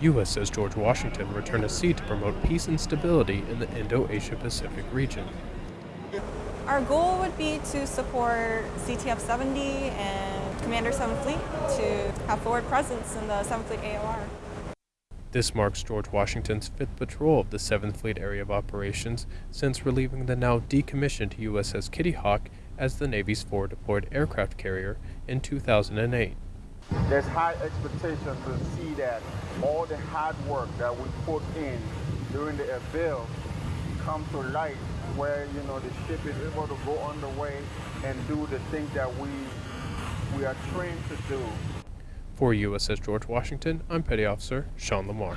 USS George Washington returned to sea to promote peace and stability in the Indo-Asia Pacific region. Our goal would be to support CTF-70 and Commander 7th Fleet to have forward presence in the 7th Fleet AOR. This marks George Washington's fifth patrol of the 7th Fleet Area of Operations since relieving the now decommissioned USS Kitty Hawk as the Navy's forward deployed aircraft carrier in 2008. There's high expectation to see that all the hard work that we put in during the bill come to light where you know the ship is able to go on the way and do the things that we we are trained to do. For USS George Washington, I'm Petty Officer Sean Lamar.